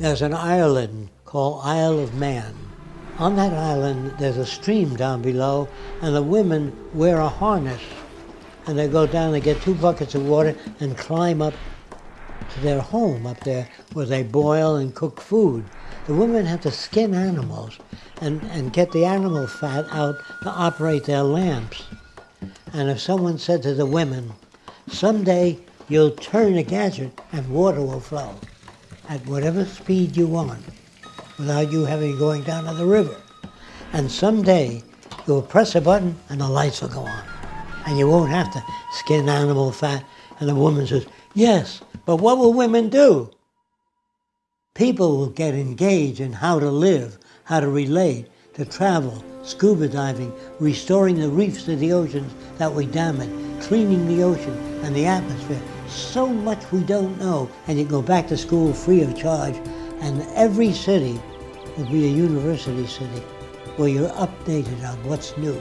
there's an island called Isle of Man. On that island, there's a stream down below, and the women wear a harness. And they go down and get two buckets of water and climb up to their home up there where they boil and cook food. The women have to skin animals and, and get the animal fat out to operate their lamps. And if someone said to the women, someday you'll turn a gadget and water will flow at whatever speed you want without you having going down to the river. And someday you'll press a button and the lights will go on. And you won't have to skin animal fat. And the woman says, yes, but what will women do? People will get engaged in how to live, how to relate, to travel, scuba diving, restoring the reefs of the oceans that we damaged, cleaning the ocean and the atmosphere. So much we don't know. And you go back to school free of charge, and every city will be a university city where you're updated on what's new.